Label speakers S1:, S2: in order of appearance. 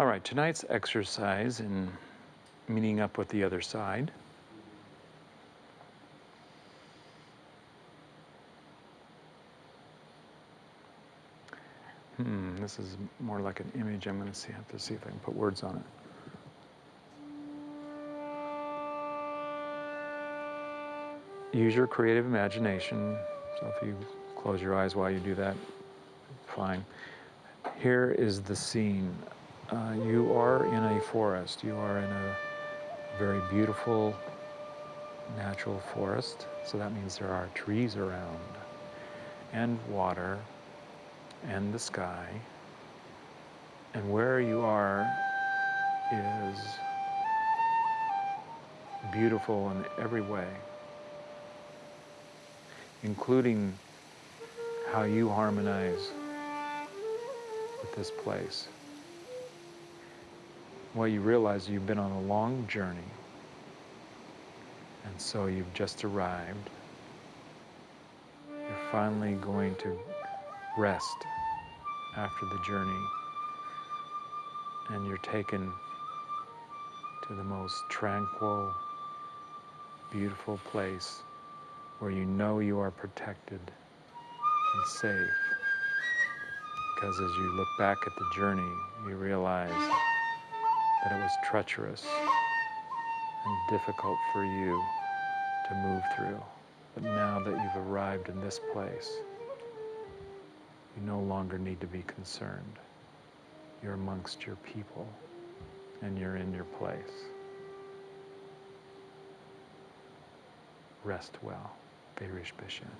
S1: All right, tonight's exercise in meeting up with the other side. Hmm, this is more like an image. I'm going to see, have to see if I can put words on it. Use your creative imagination. So if you close your eyes while you do that, fine. Here is the scene. Uh, you are in a forest. You are in a very beautiful natural forest. So that means there are trees around and water and the sky. And where you are is beautiful in every way, including how you harmonize with this place. Well, you realize you've been on a long journey, and so you've just arrived. You're finally going to rest after the journey, and you're taken to the most tranquil, beautiful place where you know you are protected and safe. Because as you look back at the journey, you realize that it was treacherous and difficult for you to move through. But now that you've arrived in this place, you no longer need to be concerned. You're amongst your people and you're in your place. Rest well. Beirish Bishan.